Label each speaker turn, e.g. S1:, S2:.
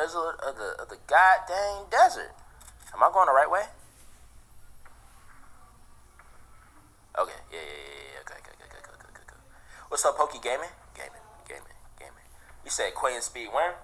S1: middle of the of the goddamn desert. Am I going the right way? Okay, yeah, yeah, yeah, yeah. Okay, okay, okay, okay, okay, okay. What's up, Pokey Gaming? Gaming, gaming, gaming. You said Queen Speed when?